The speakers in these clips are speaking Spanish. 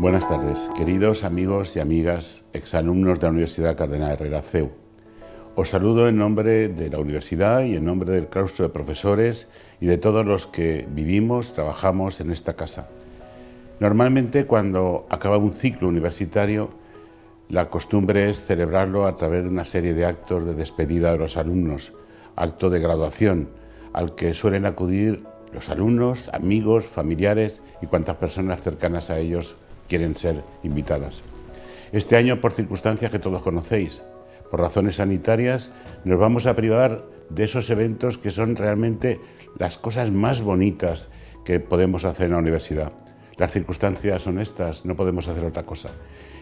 Buenas tardes, queridos amigos y amigas, exalumnos de la Universidad Cardenal Herrera CEU. Os saludo en nombre de la universidad y en nombre del claustro de profesores y de todos los que vivimos, trabajamos en esta casa. Normalmente cuando acaba un ciclo universitario, la costumbre es celebrarlo a través de una serie de actos de despedida de los alumnos, acto de graduación, al que suelen acudir los alumnos, amigos, familiares y cuantas personas cercanas a ellos quieren ser invitadas. Este año, por circunstancias que todos conocéis, por razones sanitarias, nos vamos a privar de esos eventos que son realmente las cosas más bonitas que podemos hacer en la universidad. Las circunstancias son estas, no podemos hacer otra cosa.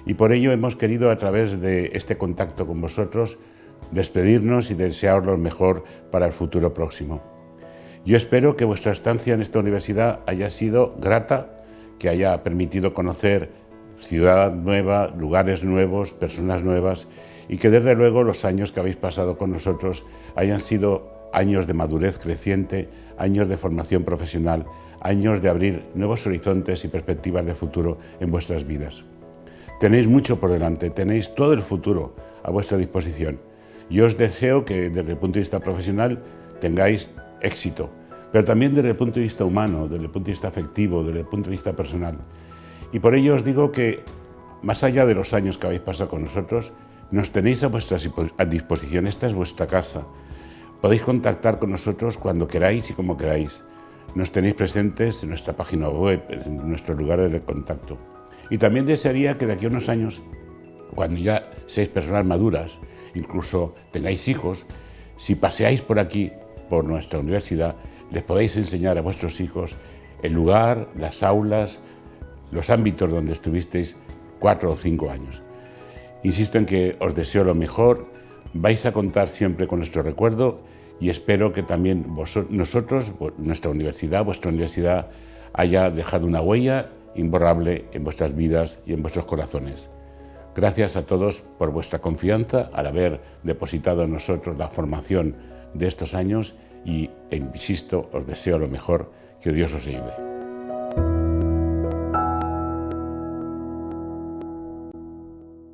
Y por ello hemos querido, a través de este contacto con vosotros, despedirnos y desearos lo mejor para el futuro próximo. Yo espero que vuestra estancia en esta universidad haya sido grata que haya permitido conocer ciudad nueva, lugares nuevos, personas nuevas y que desde luego los años que habéis pasado con nosotros hayan sido años de madurez creciente, años de formación profesional, años de abrir nuevos horizontes y perspectivas de futuro en vuestras vidas. Tenéis mucho por delante, tenéis todo el futuro a vuestra disposición. Yo os deseo que desde el punto de vista profesional tengáis éxito, pero también desde el punto de vista humano, desde el punto de vista afectivo, desde el punto de vista personal. Y por ello os digo que, más allá de los años que habéis pasado con nosotros, nos tenéis a vuestra disposición, esta es vuestra casa. Podéis contactar con nosotros cuando queráis y como queráis. Nos tenéis presentes en nuestra página web, en nuestros lugares de contacto. Y también desearía que de aquí a unos años, cuando ya seáis personas maduras, incluso tengáis hijos, si paseáis por aquí, por nuestra universidad, les podéis enseñar a vuestros hijos el lugar, las aulas, los ámbitos donde estuvisteis cuatro o cinco años. Insisto en que os deseo lo mejor, vais a contar siempre con nuestro recuerdo y espero que también nosotros, nuestra universidad, vuestra universidad, haya dejado una huella imborrable en vuestras vidas y en vuestros corazones. Gracias a todos por vuestra confianza al haber depositado en nosotros la formación de estos años y, insisto, os deseo lo mejor, que Dios os ayude.